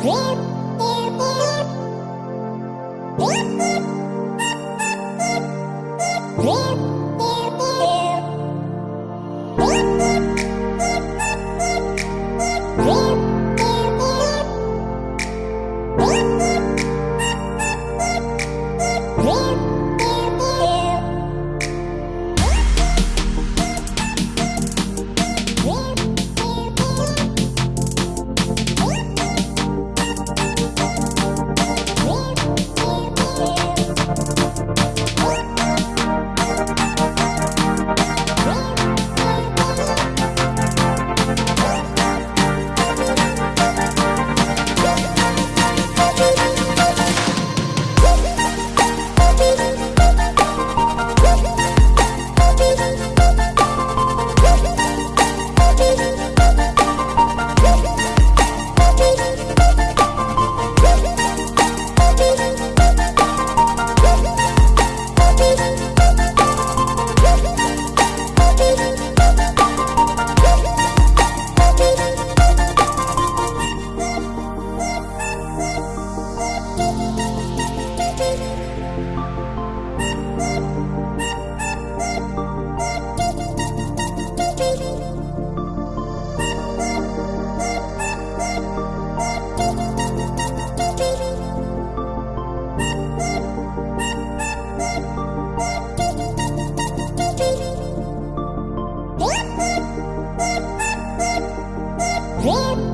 Whoa! Woo!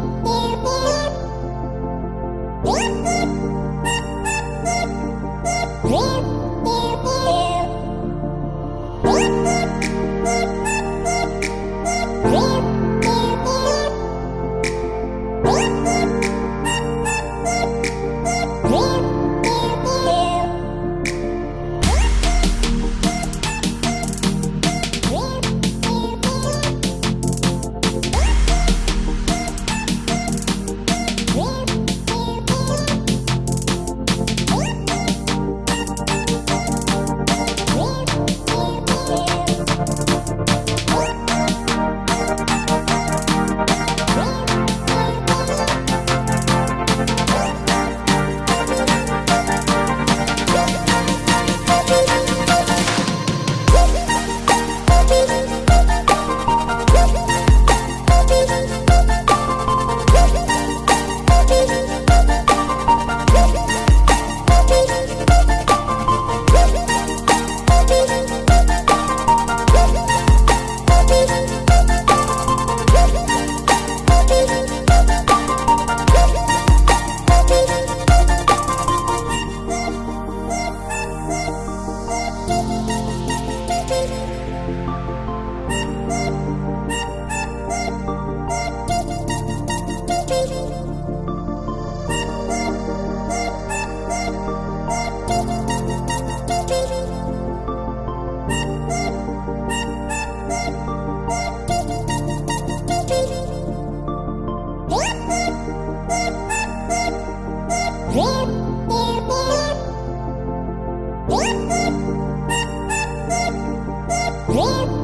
Real